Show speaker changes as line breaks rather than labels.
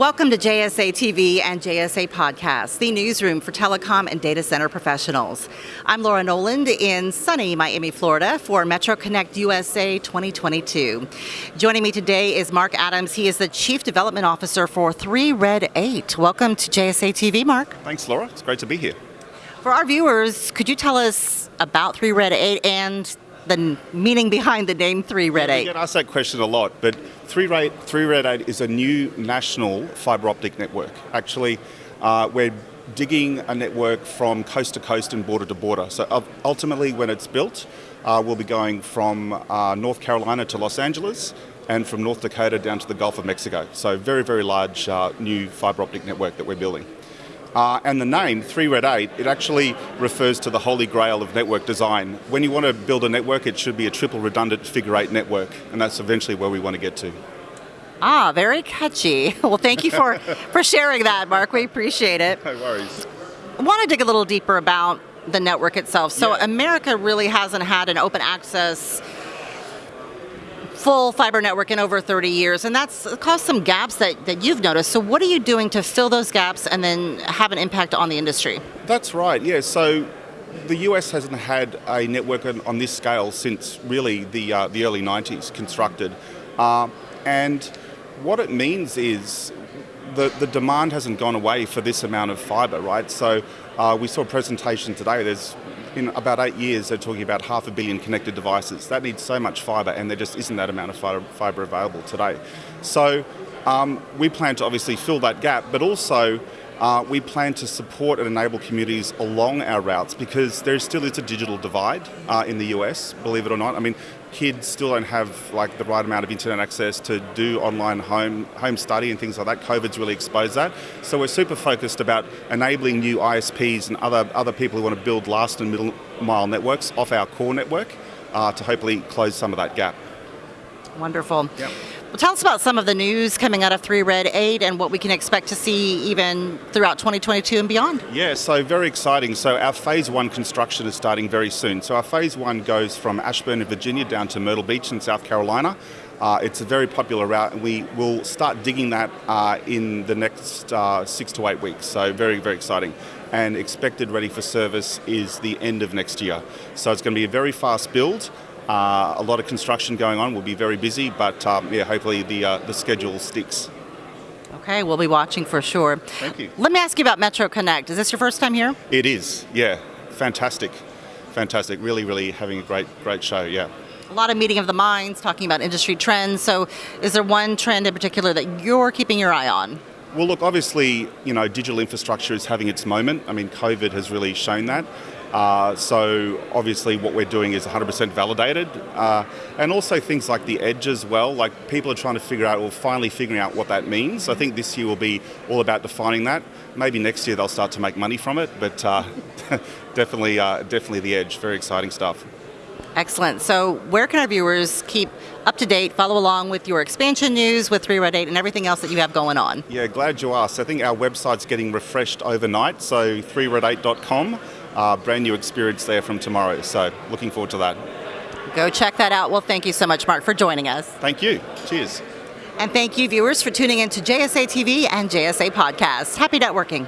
Welcome to JSA TV and JSA Podcast, the newsroom for telecom and data center professionals. I'm Laura Noland in sunny Miami, Florida for Metro Connect USA 2022. Joining me today is Mark Adams. He is the Chief Development Officer for 3 Red 8. Welcome to JSA TV, Mark.
Thanks, Laura. It's great to be here.
For our viewers, could you tell us about 3 Red 8 and the meaning behind the name 3 Red 8?
We get asked that question a lot, but 3 Red, 3 Red 8 is a new national fibre optic network. Actually, uh, we're digging a network from coast to coast and border to border. So ultimately, when it's built, uh, we'll be going from uh, North Carolina to Los Angeles and from North Dakota down to the Gulf of Mexico. So very, very large uh, new fibre optic network that we're building. Uh, and the name, 3 Red 8, it actually refers to the holy grail of network design. When you want to build a network, it should be a triple redundant figure eight network, and that's eventually where we want to get to.
Ah, very catchy. Well, thank you for, for sharing that, Mark. We appreciate it.
No worries.
I want to dig a little deeper about the network itself. So,
Yeah.
America really hasn't had an open access full fiber network in over 30 years, and that's caused some gaps that, that you've noticed. So, what are you doing to fill those gaps and then have an impact on the industry?
That's right, yeah. So the US hasn't had a network on, on this scale since really the, uh, the early 90s constructed. Uh, and what it means is the, the demand hasn't gone away for this amount of fibre, right? So uh, we saw a presentation today, there's in about eight years, they're talking about half a billion connected devices. That needs so much fibre, and there just isn't that amount of fibre, available today. So um, we plan to obviously fill that gap, but also uh, we plan to support and enable communities along our routes because there still is a digital divide uh, in the US, believe it or not. I mean, kids still don't have like the right amount of internet access to do online home home study and things like that. COVID's really exposed that. So we're super focused about enabling new ISPs and other other people who want to build last and middle mile networks off our core network uh, to hopefully close some of that gap.
Wonderful.
Yep.
Well, tell us about some of the news coming out of 3 Red 8 and what we can expect to see even throughout 2022 and beyond.
Yeah, so very exciting. So our phase one construction is starting very soon. So our phase one goes from Ashburn in Virginia down to Myrtle Beach in South Carolina. Uh, it's a very popular route, and we will start digging that uh, in the next uh, six to eight weeks. So very, very exciting. And expected ready for service is the end of next year. So it's going to be a very fast build. Uh, a lot of construction going on. We'll be very busy, but um, yeah, hopefully the uh, the schedule sticks.
Okay, we'll be watching for sure.
Thank you.
Let me ask you about Metro Connect. Is this your first time here?
It is, yeah, fantastic, fantastic. Really, really having a great, great show. Yeah.
A lot of meeting of the minds, talking about industry trends. So, is there one trend in particular that you're keeping your eye on?
Well, look, obviously, you know, digital infrastructure is having its moment. I mean, COVID has really shown that. Uh, so obviously, what we're doing is 100% validated, uh, and also things like the edge as well. Like people are trying to figure out, or finally figuring out what that means. I think this year will be all about defining that. Maybe next year they'll start to make money from it, but uh, definitely, uh, definitely the edge. Very exciting stuff.
Excellent. So, where can our viewers keep up to date, follow along with your expansion news with 3 Red 8 and everything else that you have going on?
Yeah, glad you asked. I think our website's getting refreshed overnight, so 3red8.com. Uh, brand new experience there from tomorrow. So looking forward to that.
Go check that out. Well, thank you so much, Mark, for joining us.
Thank you. Cheers.
And thank you, viewers, for tuning in to JSA TV and JSA Podcast. Happy networking.